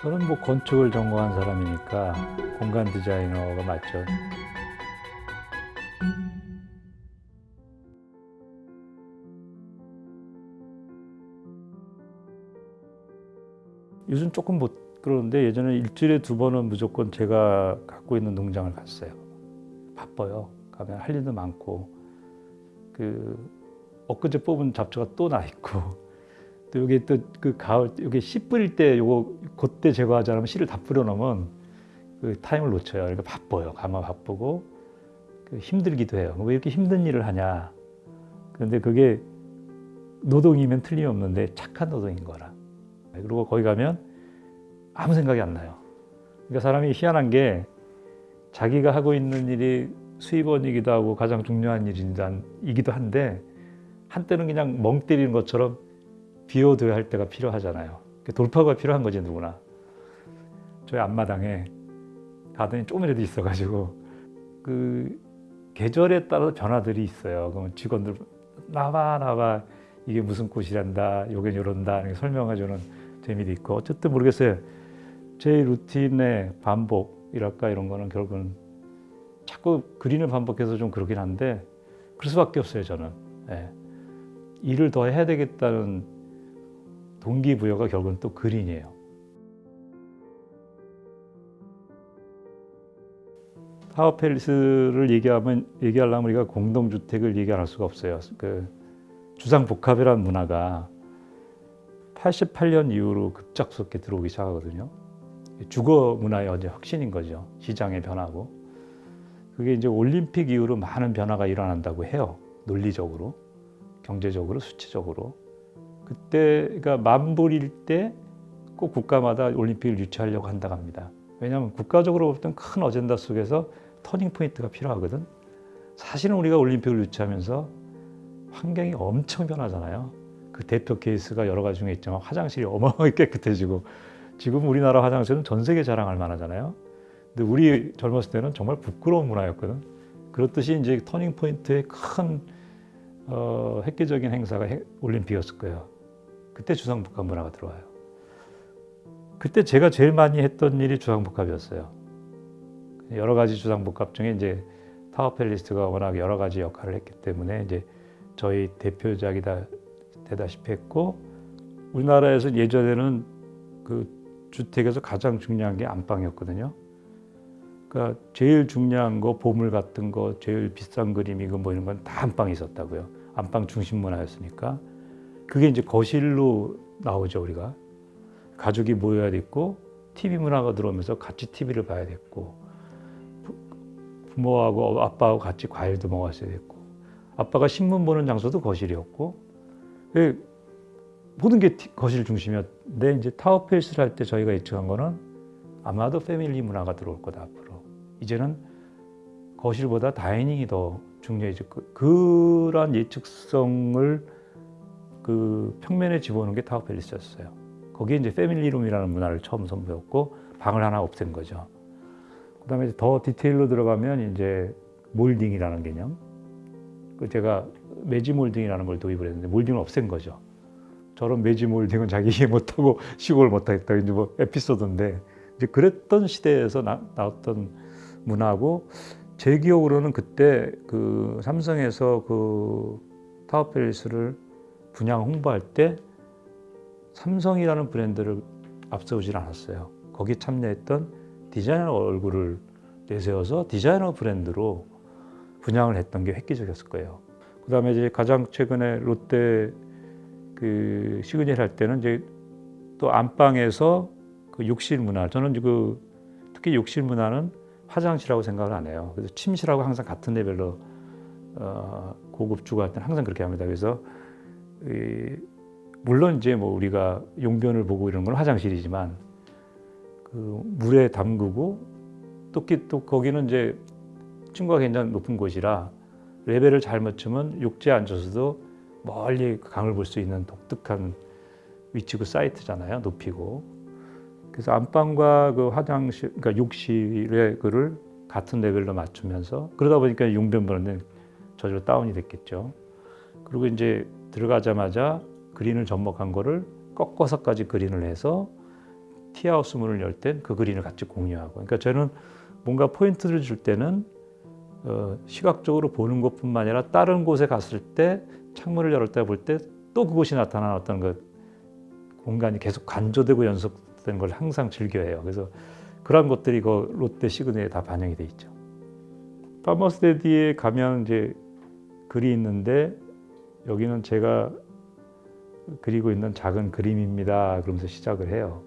저는 뭐 건축을 전공한 사람이니까 공간 디자이너가 맞죠. 요즘 조금 못 그러는데 예전에 일주일에 두 번은 무조건 제가 갖고 있는 농장을 갔어요. 바빠요. 가면 할 일도 많고 그 엊그제 뽑은 잡초가 또 나 있고 또 여기 또 그 가을 여기 씨 뿌릴 때 요거 그때 제거하지 않으면 씨를 다 뿌려 놓으면 그 타임을 놓쳐요. 그러니까 바빠요. 가마 바쁘고 그 힘들기도 해요. 왜 이렇게 힘든 일을 하냐? 그런데 그게 노동이면 틀림없는데 착한 노동인 거라. 그리고 거기 가면 아무 생각이 안 나요. 그러니까 사람이 희한한 게 자기가 하고 있는 일이 수입원이기도 하고 가장 중요한 일이기도 한데 한때는 그냥 멍 때리는 것처럼 비워둬야 할 때가 필요하잖아요. 돌파구가 필요한 거지 누구나. 저희 앞마당에 가더니 조금이라도 있어가지고 그 계절에 따라 변화들이 있어요. 그러면 직원들 나봐 나봐 이게 무슨 꽃이란다, 요게 요런다 설명해주는 재미도 있고 어쨌든 모르겠어요. 제 루틴의 반복이랄까 이런 거는 결국은 자꾸 그린을 반복해서 좀 그러긴 한데 그럴 수밖에 없어요 저는. 예. 일을 더 해야 되겠다는 동기부여가 결국은 또 그린이에요. 타워팰리스를 얘기하면 얘기하려면 우리가 공동주택을 얘기 안 할 수가 없어요. 그 주상복합이라는 문화가 88년 이후로 급작스럽게 들어오기 시작하거든요. 주거 문화의 어제 혁신인 거죠. 시장의 변화고. 그게 이제 올림픽 이후로 많은 변화가 일어난다고 해요. 논리적으로, 경제적으로, 수치적으로. 그때가 만불일 때 꼭 국가마다 올림픽을 유치하려고 한다고 합니다. 왜냐하면 국가적으로 어떤 큰 어젠다 속에서 turning point가 필요하거든. 사실은 우리가 올림픽을 유치하면서 환경이 엄청 변하잖아요. 그 대표 케이스가 여러 가지 중에 있지만 화장실이 어마어마하게 깨끗해지고 지금 우리나라 화장실은 전 세계 자랑할 만하잖아요. 근데 우리 젊었을 때는 정말 부끄러운 문화였거든. 그렇듯이 이제 turning point의 큰 어, 획기적인 행사가 올림픽이었을 거예요. 그때 주상복합 문화가 들어와요. 그때 제가 제일 많이 했던 일이 주상복합이었어요. 여러 가지 주상복합 중에 이제 타워팰리스가 워낙 여러 가지 역할을 했기 때문에 이제 저희 대표작이다 되다시피 했고 우리나라에서 예전에는 그 주택에서 가장 중요한 게 안방이었거든요. 그러니까 제일 중요한 거 보물 같은 거 제일 비싼 그림 이거 뭐 이런 건 다 안방에 있었다고요. 안방 중심 문화였으니까 그게 이제 거실로 나오죠 우리가. 가족이 모여야 됐고 TV 문화가 들어오면서 같이 TV를 봐야 됐고 부모하고 아빠하고 같이 과일도 먹었어야 됐고 아빠가 신문 보는 장소도 거실이었고 모든 게 거실 중심이었는데 이제 타워페이스를 할 때 저희가 예측한 거는 아마도 패밀리 문화가 들어올 거다 앞으로. 이제는 거실보다 다이닝이 더 중요해질 거 그런 예측성을 그 평면에 집어넣은 게 타워 팰리스였어요. 거기에 이제 패밀리룸이라는 문화를 처음 선보였고 방을 하나 없앤 거죠. 그다음에 더 디테일로 들어가면 이제 몰딩이라는 개념. 그 제가 매지 몰딩이라는 걸 도입을 했는데 몰딩을 없앤 거죠. 저런 매지 몰딩은 자기 이해 못하고 시골 못하겠다 이제 뭐 에피소드인데 이제 그랬던 시대에서 나, 나왔던 문화고 제 기억으로는 그때 그 삼성에서 그 타워 팰리스를 분양 홍보할 때 삼성이라는 브랜드를 앞세우질 않았어요. 거기 참여했던 디자이너 얼굴을 내세워서 디자이너 브랜드로 분양을 했던 게 획기적이었을 거예요. 그 다음에 이제 가장 최근에 롯데 그 시그니엘 할 때는 이제 또 안방에서 그 욕실 문화, 저는 그 특히 욕실 문화는 화장실하고 생각을 안 해요. 그래서 침실하고 항상 같은 레벨로 어, 고급 주거할 때는 항상 그렇게 합니다. 그래서 이, 물론 이제 뭐 우리가 용변을 보고 이런 건 화장실이지만 그 물에 담그고 또, 또 거기는 이제 층과 굉장히 높은 곳이라 레벨을 잘 맞추면 욕지에 앉아서도 멀리 강을 볼 수 있는 독특한 위치고 사이트잖아요. 높이고. 그래서 안방과 그 화장실, 그러니까 욕실의 그를 같은 레벨로 맞추면서 그러다 보니까 용변 보는데 저절로 다운이 됐겠죠. 그리고 이제 들어가자마자 그린을 접목한 거를 꺾어서까지 그린을 해서 티하우스 문을 열 땐 그 그린을 같이 공유하고. 그러니까 저는 뭔가 포인트를 줄 때는 어, 시각적으로 보는 것뿐만 아니라 다른 곳에 갔을 때 창문을 열을 때 볼 때 또 그곳이 나타나는 어떤 그 공간이 계속 간조되고 연속되는 걸 항상 즐겨해요. 그래서 그런 것들이 그 롯데 시그널에 다 반영이 돼 있죠. Farmer's Daddy에 가면 이제 글이 있는데 여기는 제가 그리고 있는 작은 그림입니다. 그러면서 시작을 해요.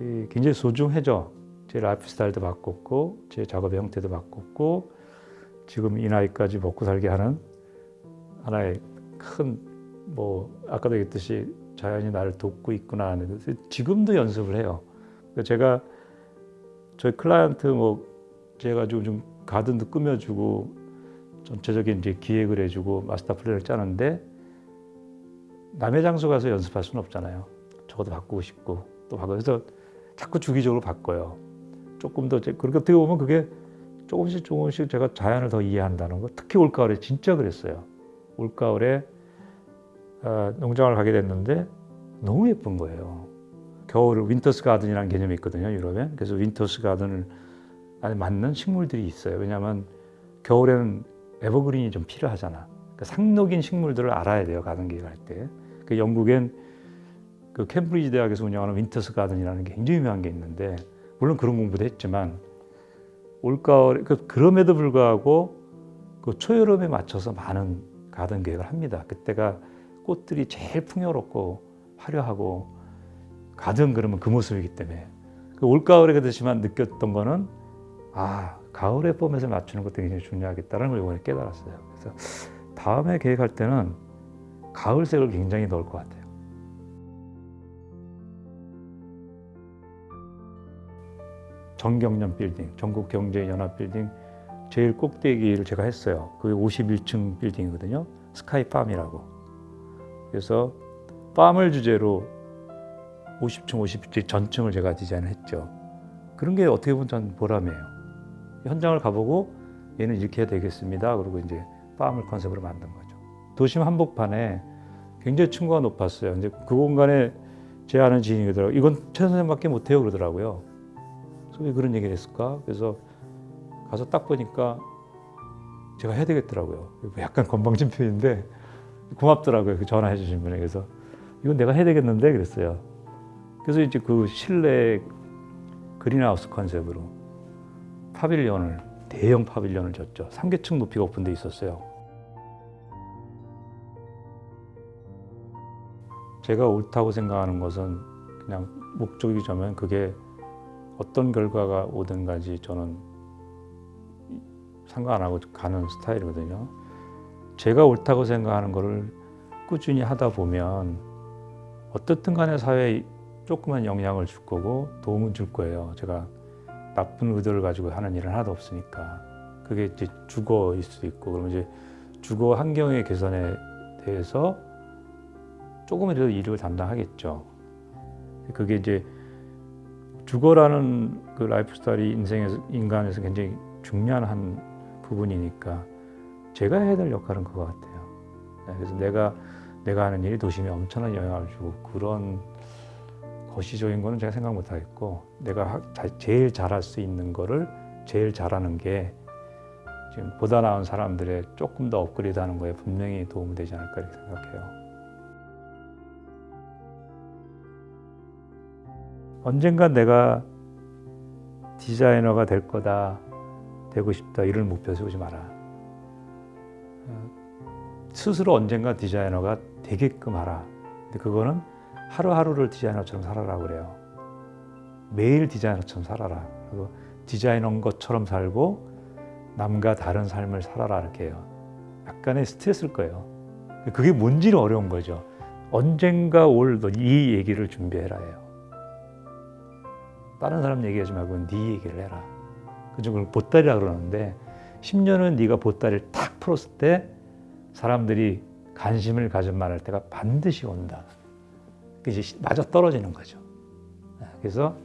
이 굉장히 소중해져. 제 라이프 스타일도 바꿨고 제 작업의 형태도 바꿨고 지금 이 나이까지 먹고 살게 하는 하나의 큰 뭐 아까도 얘기했듯이 자연이 나를 돕고 있구나 하는 지금도 연습을 해요. 그러니까 제가 저희 클라이언트 뭐 제가 좀, 좀 가든도 꾸며주고 전체적인 이제 기획을 해주고 마스터 플랜을 짜는데 남의 장소 가서 연습할 수는 없잖아요. 저것도 바꾸고 싶고 또 바꿔 그래서 자꾸 주기적으로 바꿔요. 조금 더 제- 그렇게 어떻게 보면 그게 조금씩 조금씩 제가 자연을 더 이해한다는 거. 특히 올가을에 진짜 그랬어요. 올가을에 아, 농장을 가게 됐는데 너무 예쁜 거예요. 겨울 winter's garden이라는 개념이 있거든요, 유럽에. 그래서 winter's garden을 안에 맞는 식물들이 있어요. 왜냐하면 겨울에는 evergreen이 좀 필요하잖아. 그러니까 상록인 식물들을 알아야 돼요, 가든 계획할 때. 그 영국엔 그 캠브리지 대학에서 운영하는 winter's garden이라는 게 굉장히 유명한 게 있는데 물론 그런 공부도 했지만 올가을 그 그럼에도 불구하고 그 초여름에 맞춰서 많은 가든 계획을 합니다. 그때가 꽃들이 제일 풍요롭고 화려하고 가든 그러면 그 모습이기 때문에 그 올가을에 그렇지만 느꼈던 거는 아 가을의 봄에서 맞추는 것도 굉장히 중요하겠다는 걸 이번에 깨달았어요. 그래서 다음에 계획할 때는 가을색을 굉장히 넣을 것 같아요. 정경련 빌딩, 전국경제연합 빌딩 제일 꼭대기를 제가 했어요. 그게 51층 빌딩이거든요. 스카이팜이라고. 그래서 팜을 주제로 50층, 50층 전층을 제가 디자인을 했죠. 그런 게 어떻게 보면 전 보람이에요. 현장을 가보고 얘는 이렇게 해야 되겠습니다. 그리고 이제 팜을 컨셉으로 만든 거죠. 도심 한복판에 굉장히 층고가 높았어요. 이제 그 공간에 제 아는 지인이 그러더라고요. 이건 최 선생님밖에 못해요. 그러더라고요. 그래서 왜 그런 얘기를 했을까? 그래서 가서 딱 보니까 제가 해야 되겠더라고요. 약간 건방진 표현인데 고맙더라고요. 그 전화해 주신 분에 그래서 이건 내가 해야 되겠는데 그랬어요. 그래서 이제 그 실내 그린하우스 컨셉으로 파빌리언을 대형 파빌리언을 졌죠. 3계층 높이가 오픈돼 있었어요. 제가 옳다고 생각하는 것은 그냥 목적이자면 그게 어떤 결과가 오든 간지 저는 상관 안 하고 가는 스타일이거든요. 제가 옳다고 생각하는 거를 꾸준히 하다 보면 어떻든 간에 사회에 조그만 영향을 줄 거고 도움은 줄 거예요. 제가 나쁜 의도를 가지고 하는 일은 하나도 없으니까. 그게 이제 주거일 수도 있고 그러면 이제 주거 환경의 개선에 대해서 조금이라도 일을 담당하겠죠. 그게 이제 주거라는 그 라이프 스타일이 인생에서 인간에서 굉장히 중요한 한 부분이니까 제가 해야 될 역할은 그거 같아요. 네, 그래서 내가 내가 하는 일이 도심에 엄청난 영향을 주고 그런 거시적인 거는 제가 생각 못 하겠고 내가 제일 잘할 수 있는 거를 제일 잘하는 게 지금 보다 나은 사람들의 조금 더 업그레이드 하는 거에 분명히 도움이 되지 않을까 이렇게 생각해요. 언젠가 내가 디자이너가 될 거다, 되고 싶다 이런 목표 세우지 마라. 어, 스스로 언젠가 디자이너가 되게끔 하라. 근데 그거는 하루하루를 디자이너처럼 살아라 그래요. 매일 디자이너처럼 살아라. 그리고 디자이너인 것처럼 살고 남과 다른 삶을 살아라 이렇게 해요. 약간의 스트레스일 거예요. 그게 뭔지는 어려운 거죠. 언젠가 올 이 얘기를 준비해라 해요. 다른 사람 얘기하지 말고 네 얘기를 해라. 그죠? 그걸 보따리라 그러는데 10년은 네가 보따리를 탁 풀었을 때 사람들이 관심을 가진 말할 때가 반드시 온다. 이제 맞아 떨어지는 거죠. 그래서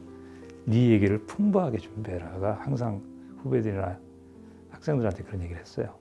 네 얘기를 풍부하게 준비해라가 항상 후배들이나 학생들한테 그런 얘기를 했어요.